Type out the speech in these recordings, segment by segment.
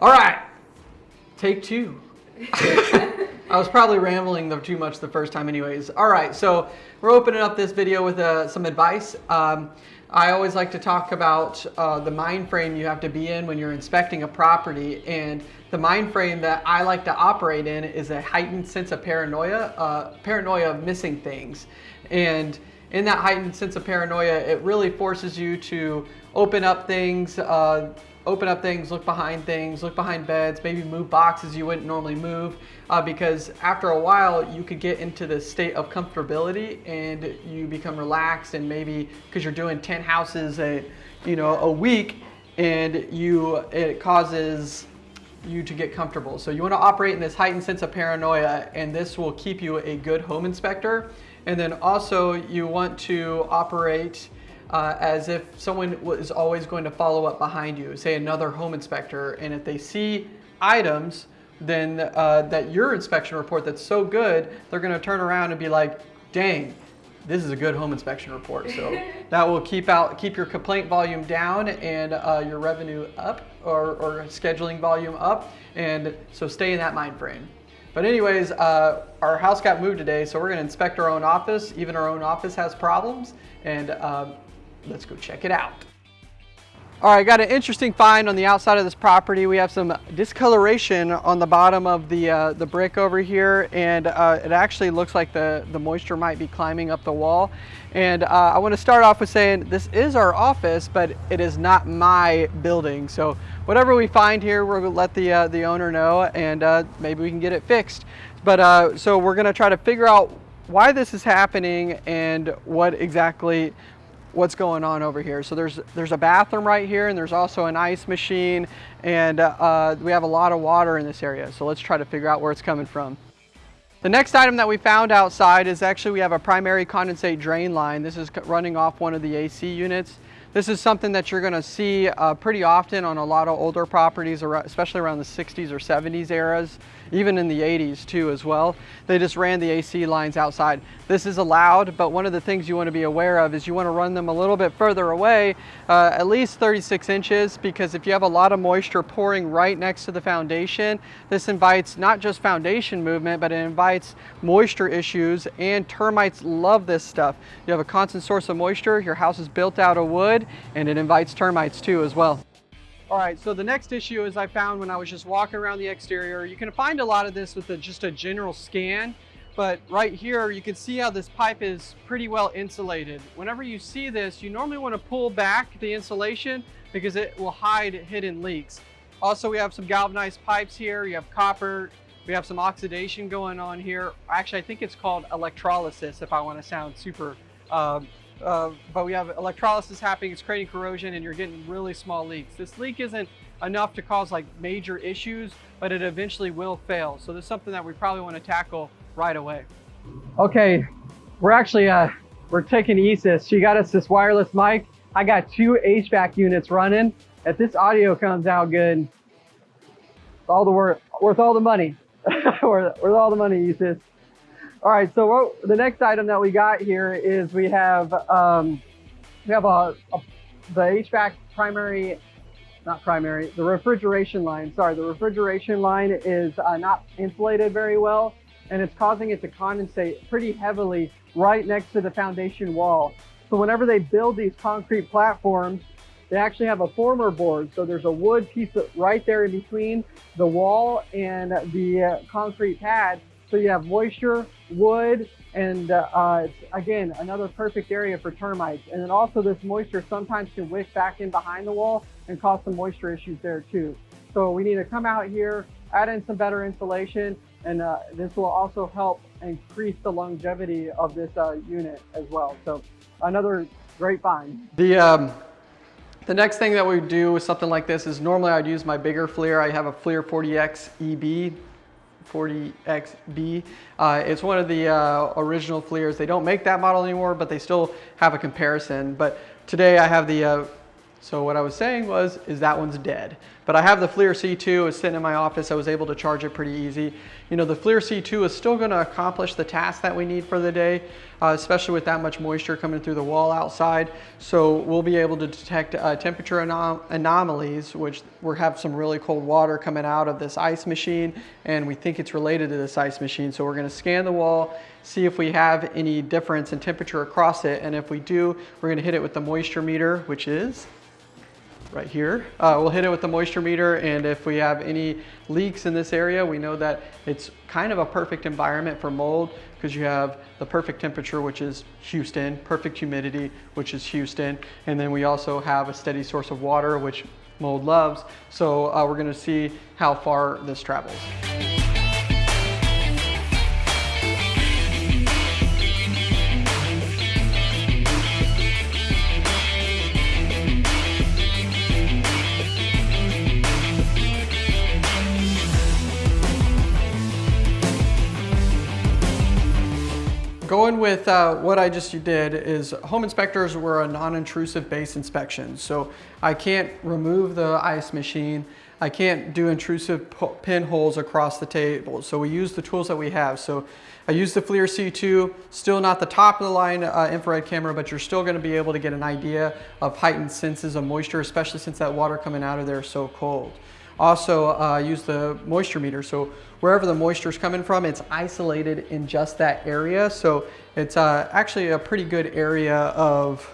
All right, take two. I was probably rambling too much the first time anyways. All right, so we're opening up this video with uh, some advice. Um, I always like to talk about uh, the mind frame you have to be in when you're inspecting a property and the mind frame that I like to operate in is a heightened sense of paranoia, uh, paranoia of missing things. And in that heightened sense of paranoia, it really forces you to open up things, uh, open up things, look behind things, look behind beds, maybe move boxes you wouldn't normally move uh, because after a while you could get into the state of comfortability and you become relaxed and maybe because you're doing 10 houses a, you know, a week and you, it causes you to get comfortable. So you want to operate in this heightened sense of paranoia and this will keep you a good home inspector. And then also you want to operate uh, as if someone was always going to follow up behind you, say another home inspector, and if they see items then uh, that your inspection report that's so good, they're gonna turn around and be like, dang, this is a good home inspection report. So that will keep out keep your complaint volume down and uh, your revenue up or, or, scheduling volume up. And so stay in that mind frame. But anyways, uh, our house got moved today, so we're gonna inspect our own office. Even our own office has problems. And um, let's go check it out. All right, got an interesting find on the outside of this property. We have some discoloration on the bottom of the, uh, the brick over here, and uh, it actually looks like the, the moisture might be climbing up the wall. And uh, I wanna start off with saying this is our office, but it is not my building. So whatever we find here, we'll let the, uh, the owner know, and uh, maybe we can get it fixed. But uh, so we're gonna try to figure out why this is happening and what exactly what's going on over here. So there's, there's a bathroom right here and there's also an ice machine and uh, we have a lot of water in this area. So let's try to figure out where it's coming from. The next item that we found outside is actually we have a primary condensate drain line. This is running off one of the AC units. This is something that you're gonna see uh, pretty often on a lot of older properties, especially around the 60s or 70s eras, even in the 80s too as well. They just ran the AC lines outside. This is allowed, but one of the things you wanna be aware of is you wanna run them a little bit further away, uh, at least 36 inches, because if you have a lot of moisture pouring right next to the foundation, this invites not just foundation movement, but it invites moisture issues and termites love this stuff. You have a constant source of moisture, your house is built out of wood and it invites termites too as well. All right, so the next issue is I found when I was just walking around the exterior, you can find a lot of this with a, just a general scan, but right here you can see how this pipe is pretty well insulated. Whenever you see this, you normally want to pull back the insulation because it will hide hidden leaks. Also, we have some galvanized pipes here. You have copper. We have some oxidation going on here. Actually, I think it's called electrolysis if I want to sound super um, uh, but we have electrolysis happening, it's creating corrosion and you're getting really small leaks. This leak isn't enough to cause like major issues, but it eventually will fail. So this is something that we probably want to tackle right away. Okay, we're actually, uh, we're taking ESIS. She got us this wireless mic. I got two HVAC units running. If this audio comes out good, all the worth, worth all the money. worth, worth all the money, ESIS. All right, so what, the next item that we got here is we have um, we have a, a, the HVAC primary, not primary, the refrigeration line. Sorry, the refrigeration line is uh, not insulated very well, and it's causing it to condensate pretty heavily right next to the foundation wall. So whenever they build these concrete platforms, they actually have a former board. So there's a wood piece right there in between the wall and the uh, concrete pad so you have moisture, wood, and uh, uh, again, another perfect area for termites. And then also this moisture sometimes can wick back in behind the wall and cause some moisture issues there too. So we need to come out here, add in some better insulation, and uh, this will also help increase the longevity of this uh, unit as well. So another great find. The, um, the next thing that we do with something like this is normally I'd use my bigger FLIR. I have a FLIR 40X EB 40XB. Uh, it's one of the uh, original FLIRs. They don't make that model anymore, but they still have a comparison. But today I have the, uh, so what I was saying was, is that one's dead. But I have the FLIR C2, it's sitting in my office. I was able to charge it pretty easy. You know, the FLIR C2 is still gonna accomplish the task that we need for the day, uh, especially with that much moisture coming through the wall outside. So we'll be able to detect uh, temperature anom anomalies, which we have some really cold water coming out of this ice machine, and we think it's related to this ice machine. So we're gonna scan the wall, see if we have any difference in temperature across it, and if we do, we're gonna hit it with the moisture meter, which is right here. Uh, we'll hit it with the moisture meter and if we have any leaks in this area, we know that it's kind of a perfect environment for mold because you have the perfect temperature, which is Houston, perfect humidity, which is Houston, and then we also have a steady source of water, which mold loves. So uh, we're gonna see how far this travels. With uh, what I just did is home inspectors were a non-intrusive base inspection. So I can't remove the ice machine. I can't do intrusive pinholes across the table. So we use the tools that we have. So I use the FLIR C2, still not the top of the line uh, infrared camera, but you're still gonna be able to get an idea of heightened senses of moisture, especially since that water coming out of there is so cold. Also uh, use the moisture meter. So wherever the moisture is coming from, it's isolated in just that area. So it's uh, actually a pretty good area of,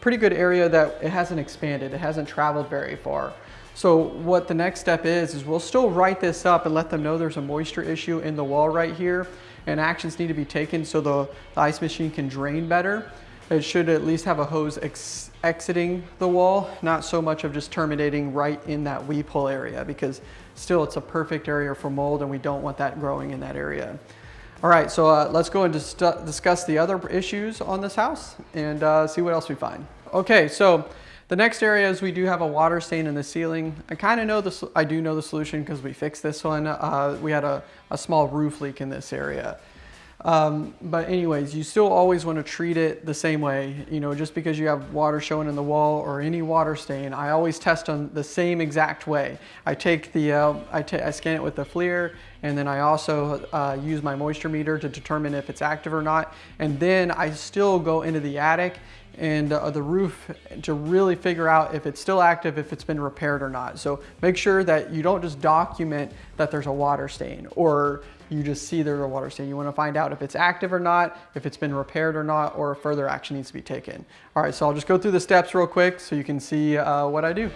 pretty good area that it hasn't expanded. It hasn't traveled very far. So what the next step is, is we'll still write this up and let them know there's a moisture issue in the wall right here and actions need to be taken so the, the ice machine can drain better. It should at least have a hose ex exiting the wall, not so much of just terminating right in that weep hole area because still it's a perfect area for mold and we don't want that growing in that area. All right, so uh, let's go and dis discuss the other issues on this house and uh, see what else we find. Okay, so the next area is we do have a water stain in the ceiling. I kind of know this, I do know the solution because we fixed this one. Uh, we had a, a small roof leak in this area. Um, but anyways, you still always want to treat it the same way. You know, just because you have water showing in the wall or any water stain, I always test on the same exact way. I take the, uh, I, I scan it with the FLIR and then I also uh, use my moisture meter to determine if it's active or not. And then I still go into the attic and uh, the roof to really figure out if it's still active, if it's been repaired or not. So make sure that you don't just document that there's a water stain or you just see there's a water stain. You wanna find out if it's active or not, if it's been repaired or not, or further action needs to be taken. All right, so I'll just go through the steps real quick so you can see uh, what I do.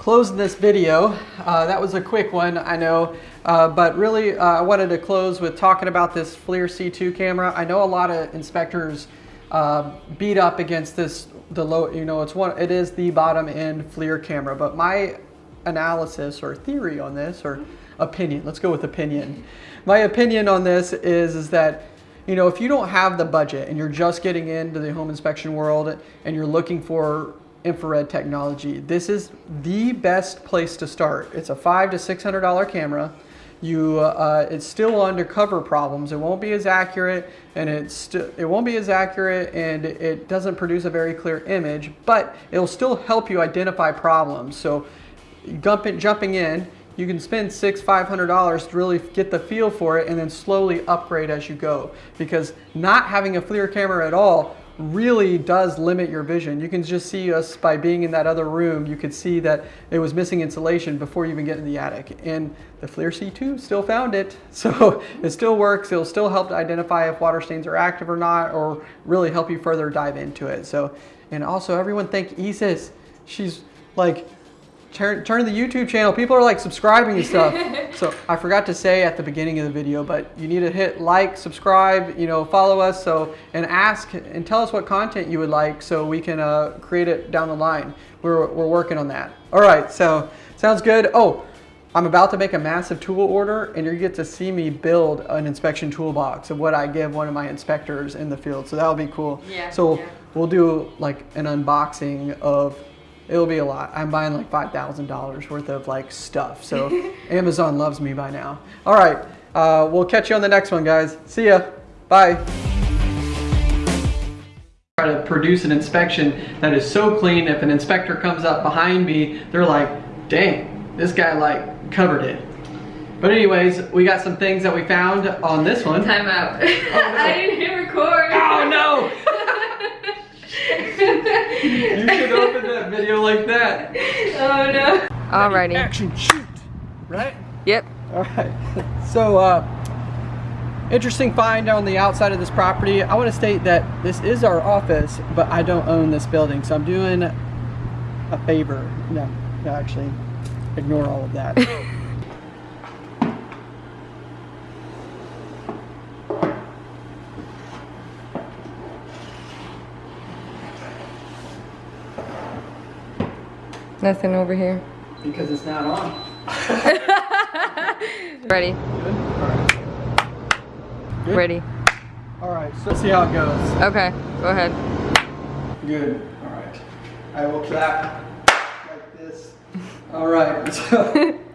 Closing this video. Uh, that was a quick one, I know, uh, but really uh, I wanted to close with talking about this FLIR C2 camera. I know a lot of inspectors uh, beat up against this, the low, you know, it's one, it is the bottom end FLIR camera, but my analysis or theory on this, or opinion, let's go with opinion. My opinion on this is, is that you know, if you don't have the budget and you're just getting into the home inspection world and you're looking for infrared technology. This is the best place to start. It's a five to six hundred dollar camera. You, uh, it's still undercover problems. It won't be as accurate, and it's it won't be as accurate, and it doesn't produce a very clear image. But it'll still help you identify problems. So, jumping jumping in, you can spend six, five hundred dollars to really get the feel for it, and then slowly upgrade as you go. Because not having a FLIR camera at all really does limit your vision. You can just see us by being in that other room, you could see that it was missing insulation before you even get in the attic. And the FLIR C2 still found it. So it still works. It'll still help to identify if water stains are active or not, or really help you further dive into it. So, and also everyone thank Isis. She's like turn, turn the YouTube channel. People are like subscribing and stuff. so I forgot to say at the beginning of the video, but you need to hit like, subscribe, you know, follow us. So, and ask and tell us what content you would like so we can uh, create it down the line. We're, we're working on that. All right, so sounds good. Oh, I'm about to make a massive tool order and you get to see me build an inspection toolbox of what I give one of my inspectors in the field. So that'll be cool. Yeah, So yeah. we'll do like an unboxing of, it'll be a lot. I'm buying like $5,000 worth of like stuff. So Amazon loves me by now. All right. Uh, we'll catch you on the next one, guys. See ya. Bye. Try to produce an inspection that is so clean. If an inspector comes up behind me, they're like, dang, this guy like covered it. But anyways, we got some things that we found on this one. Time out. I didn't hit record. Oh no! You should open that video like that. oh no. Alrighty. Action shoot, right? Yep. All right. So, uh, interesting find on the outside of this property. I want to state that this is our office, but I don't own this building, so I'm doing a favor. No, no, actually, ignore all of that. Nothing over here. because it's not on. Ready. Good. All right. Good? Ready. All right. So let's see how it goes. Okay. Go ahead. Good. All right. I will clap like this. All right. So